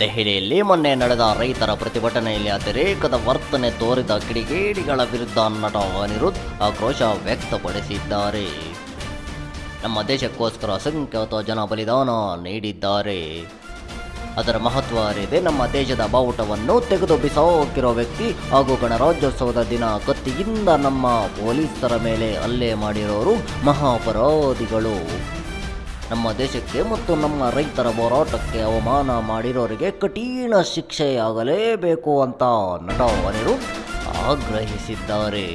ದೆಹಲಿಯಲ್ಲಿ ಮೊನ್ನೆ ನಡೆದ ರೈತರ ಪ್ರತಿಭಟನೆಯಲ್ಲಿ ಅತಿರೇಕದ ವರ್ತನೆ ತೋರಿದ ಕಿಡಿಗೇಡಿಗಳ ವಿರುದ್ಧ ನಟ ಅನಿರುದ್ಧ ಆಕ್ರೋಶ ವ್ಯಕ್ತಪಡಿಸಿದ್ದಾರೆ. ನಮ್ಮ ದೇಶಕ್ಕೋಸ್ಕರ ಅಸಂಖ್ಯಾತ ಜನ ಬಲಿದಾನ ನೀಡಿದ್ದಾರೆ. ಅದರ ಮಹತ್ವ ಅರಿದೆ ನಮ್ಮ ದೇಶದ ಬಾವುಟವನ್ನು ತೆಗೆದು ಬಿಸಾಕಿರೋ ವ್ಯಕ್ತಿ ಹಾಗೂ ಗಣರಾಜ್ಯೋತ್ಸವದ ದಿನ ಕತ್ತಿಯಿಂದ ನಮ್ಮ ಪೊಲೀಸರ ಮೇಲೆ ಹಲ್ಲೆ ಮಾಡಿರೋರು ಮಹಾಪರಾಧಿಗಳು. ನಮ್ಮ ದೇಶಕ್ಕೆ ಮತ್ತು ನಮ್ಮ ರೈತರ ಹೋರಾಟಕ್ಕೆ ಅವಮಾನ ಮಾಡಿರೋರಿಗೆ ಕಠಿಣ ಶಿಕ್ಷೆಯಾಗಲೇಬೇಕು ಅಂತ ನಟ ಅವರು ಆಗ್ರಹಿಸಿದ್ದಾರೆ.